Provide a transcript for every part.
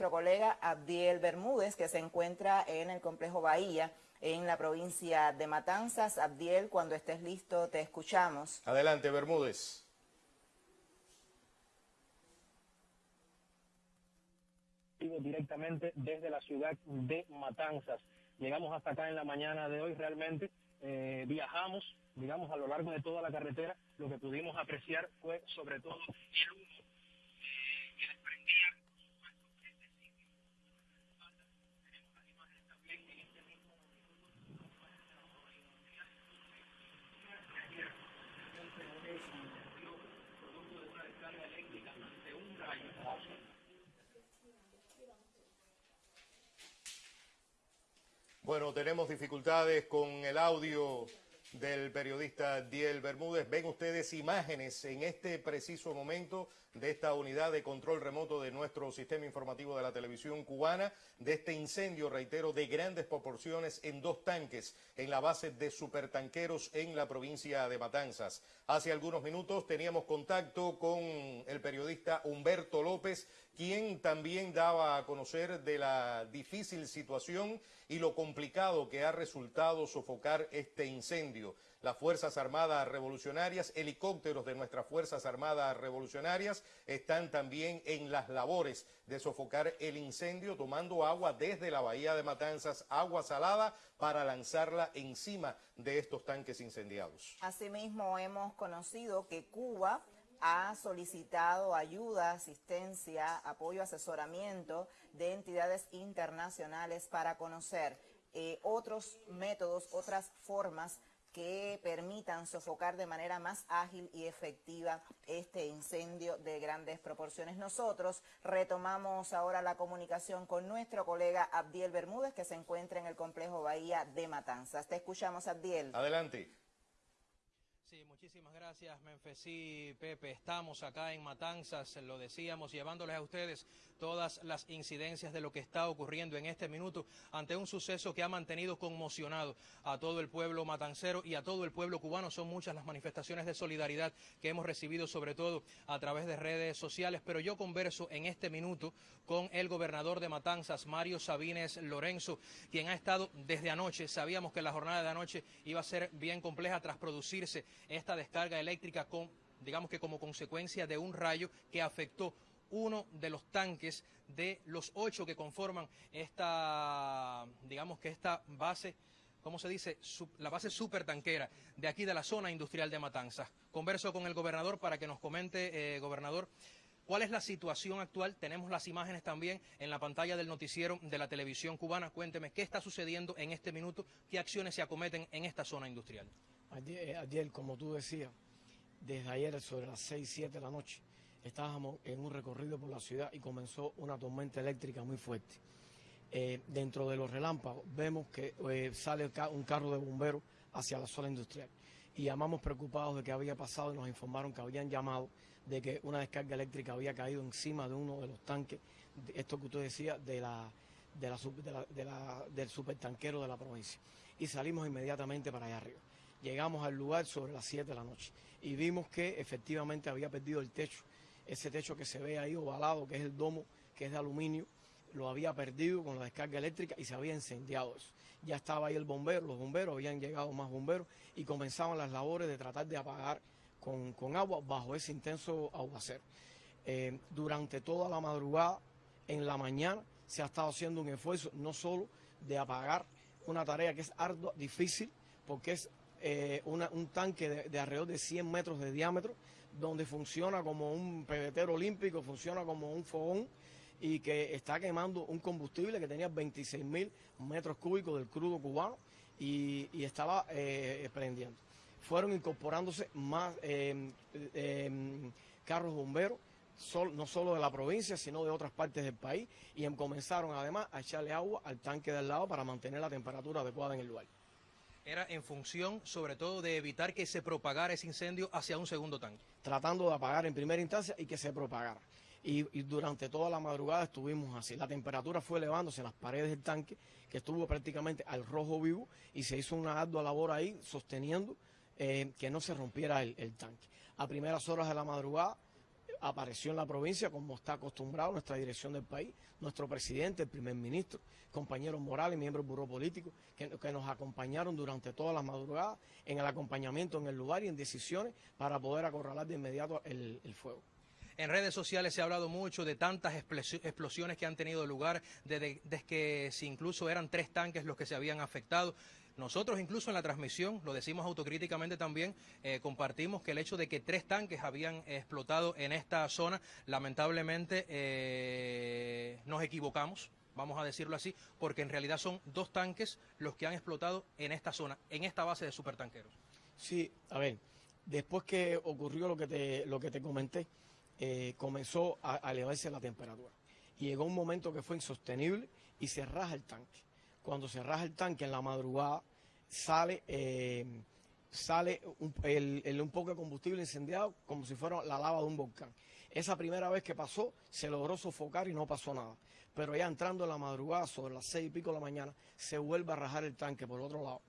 nuestro colega Abdiel Bermúdez, que se encuentra en el complejo Bahía, en la provincia de Matanzas. Abdiel, cuando estés listo, te escuchamos. Adelante, Bermúdez. directamente desde la ciudad de Matanzas. Llegamos hasta acá en la mañana de hoy realmente, eh, viajamos, digamos, a lo largo de toda la carretera, lo que pudimos apreciar fue sobre todo el humo eh, que desprendía, por supuesto, este sitio. Tenemos las imágenes también en este mismo producto de una descarga eléctrica ante un rayo. Bueno, tenemos dificultades con el audio del periodista Diel Bermúdez. Ven ustedes imágenes en este preciso momento de esta unidad de control remoto de nuestro sistema informativo de la televisión cubana, de este incendio, reitero, de grandes proporciones en dos tanques en la base de supertanqueros en la provincia de Matanzas. Hace algunos minutos teníamos contacto con el periodista Humberto López, quien también daba a conocer de la difícil situación y lo complicado que ha resultado sofocar este incendio las Fuerzas Armadas Revolucionarias, helicópteros de nuestras Fuerzas Armadas Revolucionarias están también en las labores de sofocar el incendio, tomando agua desde la bahía de Matanzas, agua salada, para lanzarla encima de estos tanques incendiados. Asimismo, hemos conocido que Cuba ha solicitado ayuda, asistencia, apoyo, asesoramiento de entidades internacionales para conocer eh, otros métodos, otras formas que permitan sofocar de manera más ágil y efectiva este incendio de grandes proporciones. Nosotros retomamos ahora la comunicación con nuestro colega Abdiel Bermúdez, que se encuentra en el complejo Bahía de Matanzas. Te escuchamos, Abdiel. Adelante. Sí, muchísimas gracias, Menfesí, Pepe. Estamos acá en Matanzas, lo decíamos, llevándoles a ustedes todas las incidencias de lo que está ocurriendo en este minuto ante un suceso que ha mantenido conmocionado a todo el pueblo matancero y a todo el pueblo cubano. Son muchas las manifestaciones de solidaridad que hemos recibido, sobre todo a través de redes sociales. Pero yo converso en este minuto con el gobernador de Matanzas, Mario Sabines Lorenzo, quien ha estado desde anoche. Sabíamos que la jornada de anoche iba a ser bien compleja tras producirse esta descarga eléctrica con, digamos que como consecuencia de un rayo que afectó uno de los tanques de los ocho que conforman esta, digamos que esta base, ¿cómo se dice? la base supertanquera de aquí de la zona industrial de Matanzas. Converso con el gobernador para que nos comente, eh, gobernador, ¿Cuál es la situación actual? Tenemos las imágenes también en la pantalla del noticiero de la televisión cubana. Cuénteme, ¿qué está sucediendo en este minuto? ¿Qué acciones se acometen en esta zona industrial? Ayer, como tú decías, desde ayer sobre las 6, 7 de la noche, estábamos en un recorrido por la ciudad y comenzó una tormenta eléctrica muy fuerte. Eh, dentro de los relámpagos vemos que eh, sale un carro de bomberos hacia la zona industrial y llamamos preocupados de qué había pasado y nos informaron que habían llamado de que una descarga eléctrica había caído encima de uno de los tanques, esto que usted decía, de la, del supertanquero de la provincia. Y salimos inmediatamente para allá arriba. Llegamos al lugar sobre las 7 de la noche y vimos que efectivamente había perdido el techo, ese techo que se ve ahí ovalado, que es el domo, que es de aluminio, lo había perdido con la descarga eléctrica y se había incendiado eso. Ya estaba ahí el bombero, los bomberos, habían llegado más bomberos y comenzaban las labores de tratar de apagar con, agua bajo ese intenso aguacero. Eh, durante toda la madrugada, en la mañana, se ha estado haciendo un esfuerzo no solo de apagar una tarea que es ardua, difícil, porque es eh, un tanque de, alrededor de 100 metros de diámetro, donde funciona como un pebetero olímpico, funciona como un fogón y que está quemando un combustible que tenía 26 mil metros cúbicos del crudo cubano y, estaba eh, prendiendo. Fueron incorporándose más eh, carros bomberos, no solo de la provincia, sino de otras partes del país, y comenzaron además a echarle agua al tanque del lado para mantener la temperatura adecuada en el lugar era en función sobre todo de evitar que se propagara ese incendio hacia un segundo tanque. Tratando de apagar en primera instancia y que se propagara. Y, durante toda la madrugada estuvimos así. La temperatura fue elevándose en las paredes del tanque, que estuvo prácticamente al rojo vivo, y se hizo una ardua labor ahí sosteniendo eh, que no se rompiera el, el tanque. A primeras horas de la madrugada apareció en la provincia como está acostumbrado nuestra dirección del país, nuestro presidente, el primer ministro, compañeros morales, miembros del buró político, que, nos acompañaron durante todas las madrugadas en el acompañamiento en el lugar y en decisiones para poder acorralar de inmediato el, fuego. En redes sociales se ha hablado mucho de tantas explosiones que han tenido lugar, desde de, que si incluso eran tres tanques los que se habían afectado. Nosotros incluso en la transmisión, lo decimos autocríticamente también, eh, compartimos que el hecho de que tres tanques habían explotado en esta zona, lamentablemente eh, nos equivocamos vamos a decirlo así, porque en realidad son dos tanques los que han explotado en esta zona, en esta base de supertanqueros. Sí, a ver, después que ocurrió lo que te, lo que te comenté, eh, comenzó a, elevarse la temperatura. Llegó un momento que fue insostenible y se raja el tanque. Cuando se raja el tanque en la madrugada, sale, eh, sale un, poco de combustible incendiado como si fuera la lava de un volcán. Esa primera vez que pasó, se logró sofocar y no pasó nada. Pero ya entrando en la madrugada, sobre las seis y pico de la mañana, se vuelve a rajar el tanque por otro lado.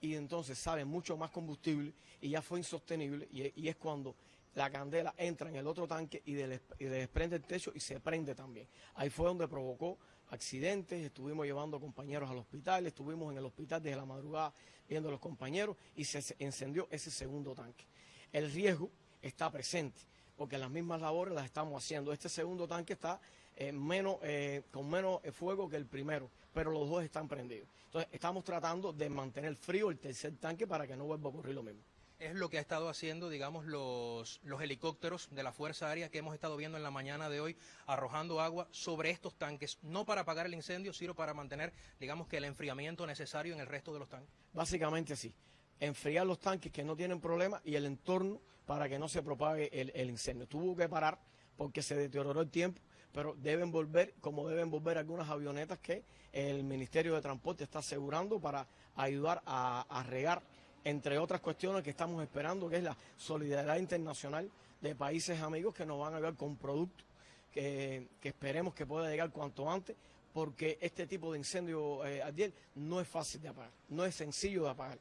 Y entonces sale mucho más combustible y ya fue insostenible. Y, es cuando la candela entra en el otro tanque y, y desprende el techo y se prende también. Ahí fue donde provocó accidentes, estuvimos llevando compañeros al hospital, estuvimos en el hospital desde la madrugada viendo a los compañeros y se encendió ese segundo tanque. El riesgo está presente porque las mismas labores las estamos haciendo. Este segundo tanque está eh, menos, eh, con menos fuego que el primero, pero los dos están prendidos. Entonces estamos tratando de mantener frío el tercer tanque para que no vuelva a ocurrir lo mismo es lo que ha estado haciendo, digamos, los, los helicópteros de la Fuerza Aérea que hemos estado viendo en la mañana de hoy, arrojando agua sobre estos tanques, no para apagar el incendio, sino para mantener, digamos, que el enfriamiento necesario en el resto de los tanques. Básicamente sí, enfriar los tanques que no tienen problema y el entorno para que no se propague el, incendio. Tuvo que parar porque se deterioró el tiempo, pero deben volver, como deben volver algunas avionetas que el Ministerio de Transporte está asegurando para ayudar a regar entre otras cuestiones que estamos esperando, que es la solidaridad internacional de países amigos que nos van a ayudar con productos que, esperemos que pueda llegar cuanto antes, porque este tipo de incendio, eh, no es fácil de apagar, no es sencillo de apagar.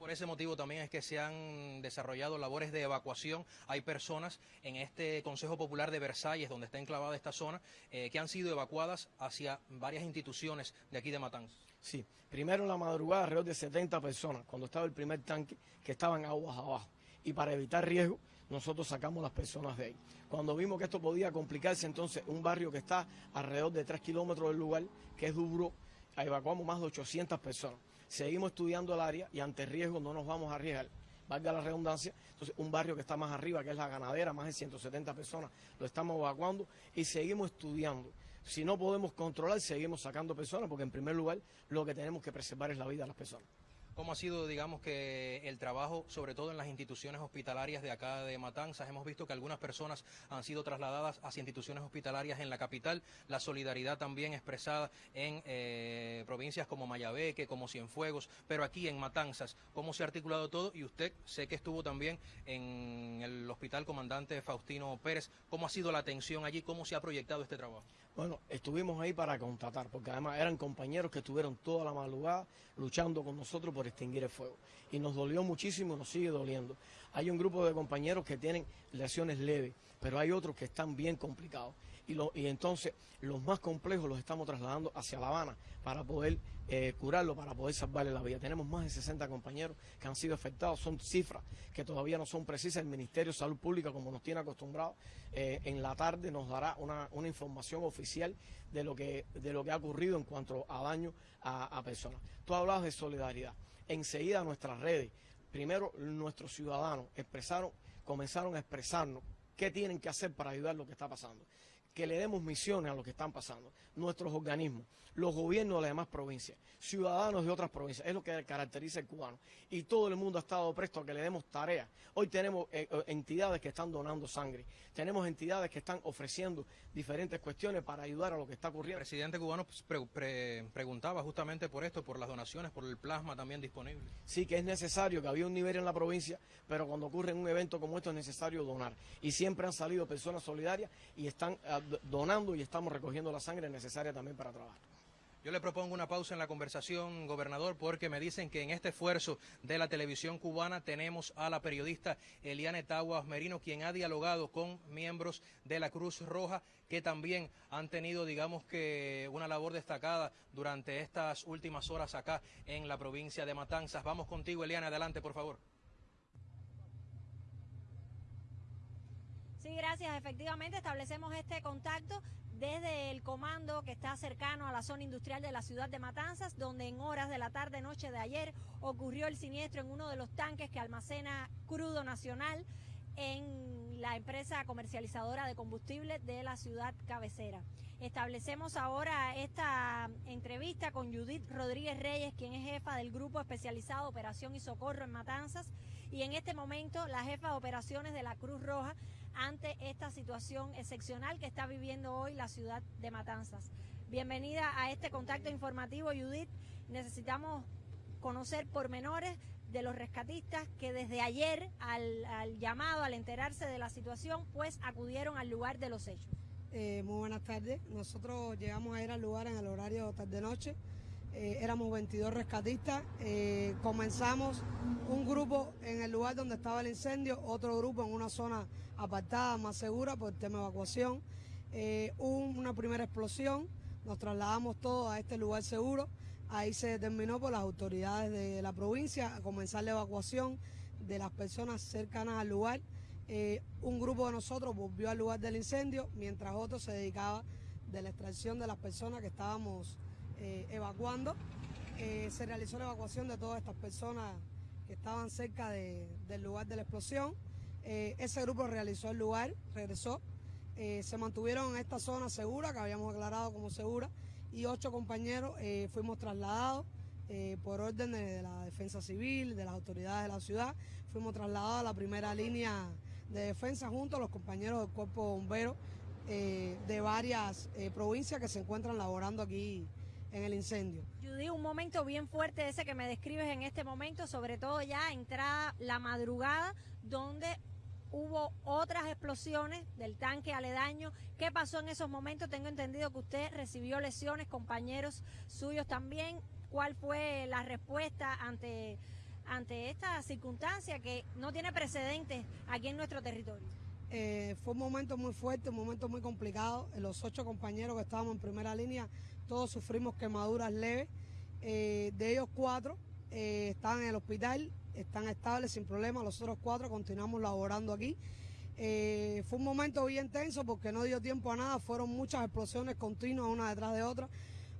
Por ese motivo también es que se han desarrollado labores de evacuación. Hay personas en este Consejo Popular de Versalles, donde está enclavada esta zona, eh, que han sido evacuadas hacia varias instituciones de aquí de Matanzas. Sí, primero en la madrugada alrededor de 70 personas, cuando estaba el primer tanque, que estaban aguas abajo. Y para evitar riesgo, nosotros sacamos las personas de ahí. Cuando vimos que esto podía complicarse, entonces un barrio que está alrededor de 3 kilómetros del lugar, que es Dubro, evacuamos más de 800 personas. Seguimos estudiando el área y ante riesgo no nos vamos a arriesgar valga la redundancia, entonces un barrio que está más arriba, que es la ganadera, más de 170 personas, lo estamos evacuando y seguimos estudiando si no podemos controlar, seguimos sacando personas, porque en primer lugar lo que tenemos que preservar es la vida de las personas. ¿Cómo ha sido, digamos, que el trabajo, sobre todo en las instituciones hospitalarias de acá de Matanzas? Hemos visto que algunas personas han sido trasladadas hacia instituciones hospitalarias en la capital, la solidaridad también expresada en eh, provincias como Mayabeque, como Cienfuegos, pero aquí en Matanzas, ¿cómo se ha articulado todo? Y usted sé que estuvo también en el Hospital Comandante Faustino Pérez. ¿Cómo ha sido la atención allí? ¿Cómo se ha proyectado este trabajo? Bueno, estuvimos ahí para contratar, porque además eran compañeros que estuvieron toda la madrugada luchando con nosotros por extinguir el fuego. Y nos dolió muchísimo, nos sigue doliendo. Hay un grupo de compañeros que tienen lesiones leves, pero hay otros que están bien complicados. Y, y entonces los más complejos los estamos trasladando hacia La Habana para poder eh, curarlo, para poder salvarle la vida. Tenemos más de 60 compañeros que han sido afectados. Son cifras que todavía no son precisas. El Ministerio de Salud Pública, como nos tiene acostumbrados, eh, en la tarde nos dará una, información oficial de lo, que, de lo que ha ocurrido en cuanto a daño a, a personas. Tú hablabas de solidaridad enseguida nuestras redes, primero nuestros ciudadanos expresaron, comenzaron a expresarnos qué tienen que hacer para ayudar lo que está pasando que le demos misiones a lo que están pasando, nuestros organismos, los gobiernos de las demás provincias, ciudadanos de otras provincias, es lo que caracteriza el cubano. Y todo el mundo ha estado presto a que le demos tareas. Hoy tenemos eh, eh, entidades que están donando sangre, tenemos entidades que están ofreciendo diferentes cuestiones para ayudar a lo que está ocurriendo. El presidente cubano pues, preguntaba justamente por esto, por las donaciones, por el plasma también disponible. Sí, que es necesario, que había un nivel en la provincia, pero cuando ocurre un evento como esto es necesario donar. Y siempre han salido personas solidarias y están donando y estamos recogiendo la sangre necesaria también para trabajar. Yo le propongo una pausa en la conversación, gobernador, porque me dicen que en este esfuerzo de la televisión cubana tenemos a la periodista Eliane Taguas Merino, quien ha dialogado con miembros de la Cruz Roja que también han tenido, digamos que, una labor destacada durante estas últimas horas acá en la provincia de Matanzas. Vamos contigo, Eliane, adelante, por favor. Sí, gracias. Efectivamente, establecemos este contacto desde el comando que está cercano a la zona industrial de la ciudad de Matanzas, donde en horas de la tarde noche de ayer ocurrió el siniestro en uno de los tanques que almacena crudo nacional en la empresa comercializadora de combustible de la ciudad cabecera. Establecemos ahora esta entrevista con Judith Rodríguez Reyes, quien es jefa del Grupo Especializado Operación y Socorro en Matanzas, y en este momento la jefa de operaciones de la Cruz Roja ante esta situación excepcional que está viviendo hoy la ciudad de Matanzas. Bienvenida a este contacto informativo, Judith. Necesitamos conocer pormenores de los rescatistas que desde ayer al, llamado, al enterarse de la situación, pues acudieron al lugar de los hechos. Eh, muy buenas tardes. Nosotros llegamos a ir al lugar en el horario tarde-noche. Eh, éramos 22 rescatistas. Eh, comenzamos un grupo en el lugar donde estaba el incendio, otro grupo en una zona apartada, más segura por el tema de evacuación. Eh, hubo una primera explosión, nos trasladamos todos a este lugar seguro. Ahí se determinó por las autoridades de la provincia a comenzar la evacuación de las personas cercanas al lugar. un grupo de nosotros volvió al lugar del incendio, mientras otro se dedicaba de la extracción de las personas que estábamos eh, evacuando. Eh, se realizó la evacuación de todas estas personas que estaban cerca del lugar de la explosión. Eh, ese grupo realizó el lugar, regresó. se mantuvieron en esta zona segura, que habíamos aclarado como segura, y ocho compañeros fuimos trasladados por orden de, la defensa civil, de las autoridades de la ciudad. Fuimos trasladados a la primera línea de defensa junto a los compañeros del cuerpo bombero de varias provincias que se encuentran laborando aquí en el incendio. Judy, un momento bien fuerte ese que me describes en este momento, sobre todo ya entrada la madrugada, donde hubo otras explosiones del tanque aledaño. ¿Qué pasó en esos momentos? Tengo entendido que usted recibió lesiones, compañeros suyos también. ¿Cuál fue la respuesta ante, ante esta circunstancia que no tiene precedentes aquí en nuestro territorio? Eh, fue un momento muy fuerte, un momento muy complicado. Los ocho compañeros que estábamos en primera línea todos sufrimos quemaduras leves. Eh, de ellos cuatro eh, están en el hospital, están estables sin problema. Los otros cuatro continuamos laborando aquí. Eh, fue un momento bien tenso porque no dio tiempo a nada, fueron muchas explosiones continuas una detrás de otra.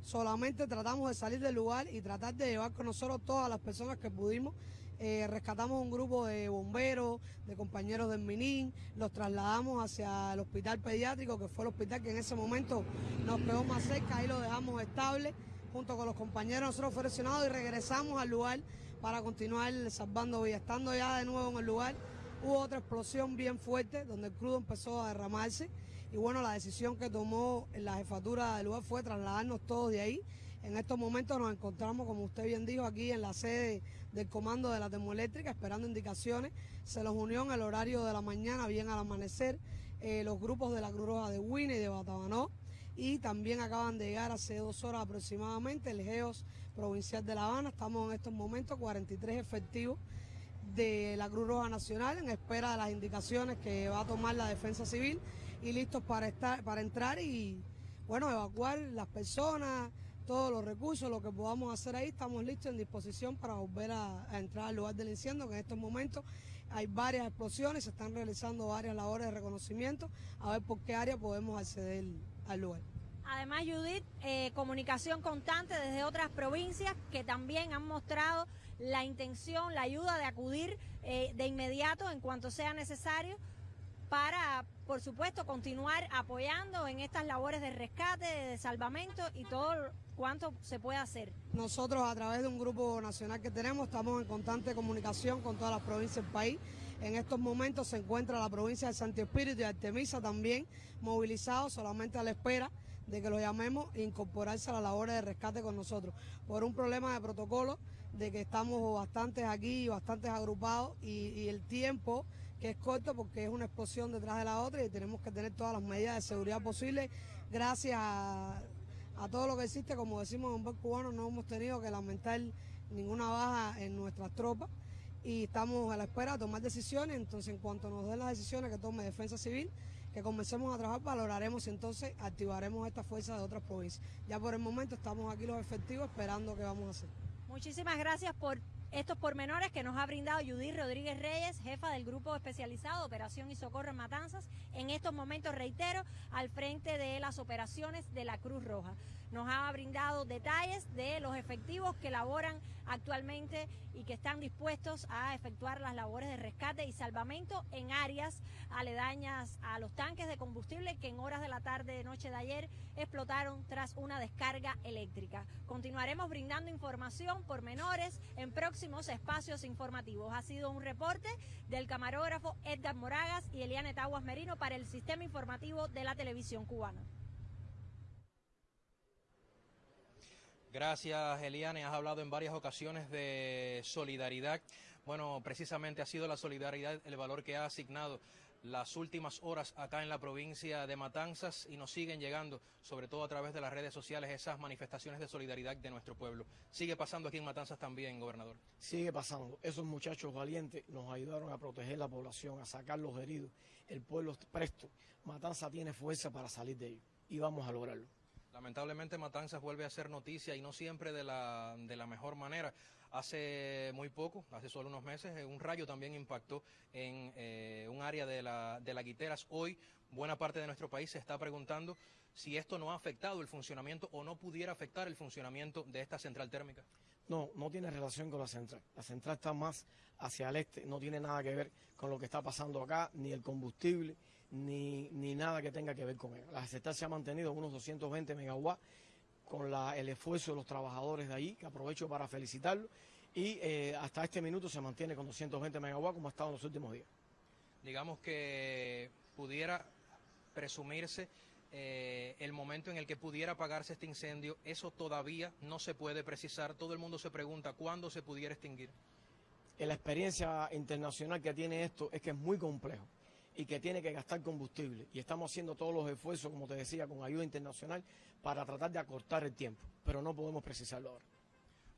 Solamente tratamos de salir del lugar y tratar de llevar con nosotros todas las personas que pudimos. Rescatamos un grupo de bomberos, de compañeros del Minin, los trasladamos hacia el hospital pediátrico, que fue el hospital que en ese momento nos quedó más cerca, ahí lo dejamos estable junto con los compañeros nosotros fue y regresamos al lugar para continuar salvando vidas. Estando ya de nuevo en el lugar, hubo otra explosión bien fuerte donde el crudo empezó a derramarse y bueno, la decisión que tomó la jefatura del lugar fue trasladarnos todos de ahí. En estos momentos nos encontramos, como usted bien dijo, aquí en la sede del comando de la termoeléctrica esperando indicaciones. Se los unió en el horario de la mañana, bien al amanecer, eh, los grupos de la Cruz Roja de Wina y de Batabanó y también acaban de llegar hace dos horas aproximadamente el GEOS provincial de La Habana. Estamos en estos momentos 43 efectivos de la Cruz Roja Nacional en espera de las indicaciones que va a tomar la Defensa Civil y listos para estar para entrar y bueno, evacuar las personas, todos los recursos, lo que podamos hacer ahí, estamos listos en disposición para volver a, entrar al lugar del incendio, que en estos momentos hay varias explosiones, se están realizando varias labores de reconocimiento, a ver por qué área podemos acceder al lugar. Además, Judith, eh, comunicación constante desde otras provincias que también han mostrado la intención, la ayuda de acudir eh, de inmediato en cuanto sea necesario para, por supuesto, continuar apoyando en estas labores de rescate, de salvamento y todo cuanto se puede hacer. Nosotros a través de un grupo nacional que tenemos estamos en constante comunicación con todas las provincias del país. En estos momentos se encuentra la provincia de Santo Espíritu y Artemisa también movilizados solamente a la espera de que lo llamemos e incorporarse a la labor de rescate con nosotros. Por un problema de protocolo, de que estamos bastantes aquí, bastantes agrupados y, el tiempo que es corto porque es una explosión detrás de la otra y tenemos que tener todas las medidas de seguridad posibles gracias a, todo lo que existe, como decimos en buen cubano, no hemos tenido que lamentar ninguna baja en nuestras tropas y estamos a la espera de tomar decisiones, entonces en cuanto nos den las decisiones que tome Defensa Civil, que comencemos a trabajar, valoraremos y entonces activaremos esta fuerza de otras provincias. Ya por el momento estamos aquí los efectivos esperando qué vamos a hacer. Muchísimas gracias por estos pormenores que nos ha brindado Judith Rodríguez Reyes, jefa del Grupo Especializado Operación y Socorro en Matanzas, en estos momentos, reitero, al frente de las operaciones de la Cruz Roja. Nos ha brindado detalles de los efectivos que laboran actualmente y que están dispuestos a efectuar las labores de rescate y salvamento en áreas aledañas a los tanques de combustible que en horas de la tarde de noche de ayer explotaron tras una descarga eléctrica. Continuaremos brindando información por menores en próximos espacios informativos. Ha sido un reporte del camarógrafo Edgar Moragas y Eliane Taguas Merino para el Sistema Informativo de la Televisión Cubana. Gracias, Eliane. Has hablado en varias ocasiones de solidaridad. Bueno, precisamente ha sido la solidaridad el valor que ha asignado las últimas horas acá en la provincia de Matanzas y nos siguen llegando, sobre todo a través de las redes sociales, esas manifestaciones de solidaridad de nuestro pueblo. Sigue pasando aquí en Matanzas también, gobernador. Sigue pasando. Esos muchachos valientes nos ayudaron a proteger la población, a sacar los heridos. El pueblo presto. Matanzas tiene fuerza para salir de ello y vamos a lograrlo. Lamentablemente Matanzas vuelve a ser noticia y no siempre de la, de la mejor manera. Hace muy poco, hace solo unos meses, eh, un rayo también impactó en eh, un área de la, de la Guiteras. Hoy buena parte de nuestro país se está preguntando si esto no ha afectado el funcionamiento o no pudiera afectar el funcionamiento de esta central térmica. No, no tiene relación con la central. La central está más hacia el este, no tiene nada que ver con lo que está pasando acá, ni el combustible, ni, ni nada que tenga que ver con él. La central se ha mantenido unos 220 megawatts con el esfuerzo de los trabajadores de ahí, que aprovecho para felicitarlos, y eh, hasta este minuto se mantiene con 220 megawatts como ha estado en los últimos días. Digamos que pudiera presumirse eh, el momento en el que pudiera apagarse este incendio, eso todavía no se puede precisar. Todo el mundo se pregunta cuándo se pudiera extinguir. En la experiencia internacional que tiene esto es que es muy complejo y que tiene que gastar combustible. Y estamos haciendo todos los esfuerzos, como te decía, con ayuda internacional para tratar de acortar el tiempo, pero no podemos precisarlo ahora.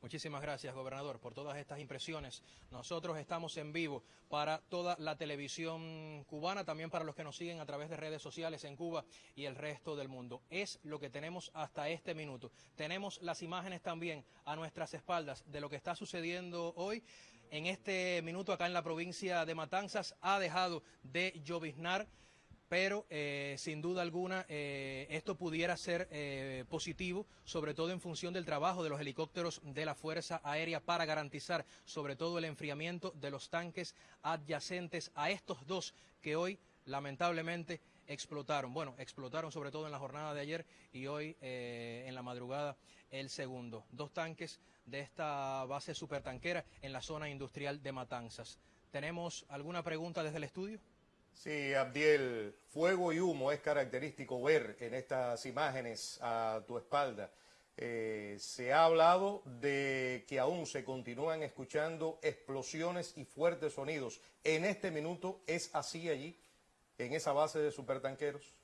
Muchísimas gracias, gobernador, por todas estas impresiones. Nosotros estamos en vivo para toda la televisión cubana, también para los que nos siguen a través de redes sociales en Cuba y el resto del mundo. Es lo que tenemos hasta este minuto. Tenemos las imágenes también a nuestras espaldas de lo que está sucediendo hoy. En este minuto acá en la provincia de Matanzas ha dejado de lloviznar pero eh, sin duda alguna eh, esto pudiera ser eh, positivo, sobre todo en función del trabajo de los helicópteros de la Fuerza Aérea para garantizar sobre todo el enfriamiento de los tanques adyacentes a estos dos que hoy lamentablemente explotaron. Bueno, explotaron sobre todo en la jornada de ayer y hoy en la madrugada el segundo. Dos tanques de esta base supertanquera en la zona industrial de Matanzas. ¿Tenemos alguna pregunta desde el estudio? Sí, Abdiel, fuego y humo es característico ver en estas imágenes a tu espalda. Eh, se ha hablado de que aún se continúan escuchando explosiones y fuertes sonidos. ¿En este minuto es así allí, en esa base de supertanqueros?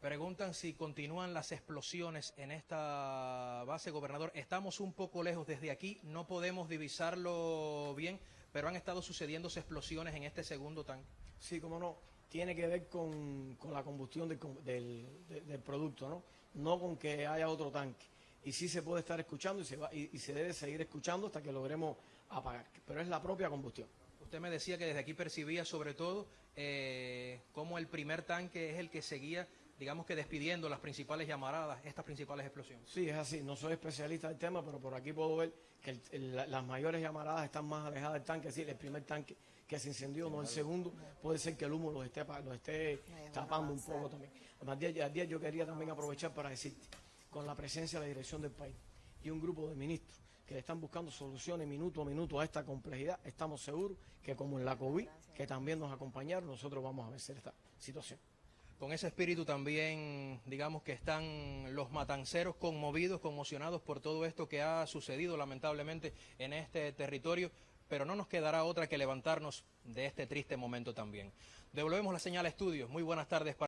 Preguntan si continúan las explosiones en esta base, gobernador. Estamos un poco lejos desde aquí, no podemos divisarlo bien pero han estado sucediéndose explosiones en este segundo tanque. Sí, cómo no, tiene que ver con, la combustión del, producto, ¿no? No con que haya otro tanque. Y sí se puede estar escuchando y se, va, y, se debe seguir escuchando hasta que logremos apagar, pero es la propia combustión. Usted me decía que desde aquí percibía sobre todo eh, cómo el primer tanque es el que seguía digamos que despidiendo las principales llamaradas, estas principales explosiones. Sí, es así. No soy especialista del tema, pero por aquí puedo ver que las mayores llamaradas están más alejadas del tanque, es decir, el primer tanque que se incendió, no el segundo, puede ser que el humo los esté, esté tapando un poco también. Al día, yo quería también aprovechar para decirte, con la presencia de la dirección del país y un grupo de ministros que están buscando soluciones minuto a minuto a esta complejidad, estamos seguros que como en la COVID, que también nos acompañaron, nosotros vamos a vencer esta situación. Con ese espíritu también, digamos que están los matanceros conmovidos, conmocionados por todo esto que ha sucedido lamentablemente en este territorio, pero no nos quedará otra que levantarnos de este triste momento también. Devolvemos la señal a estudios. Muy buenas tardes. Para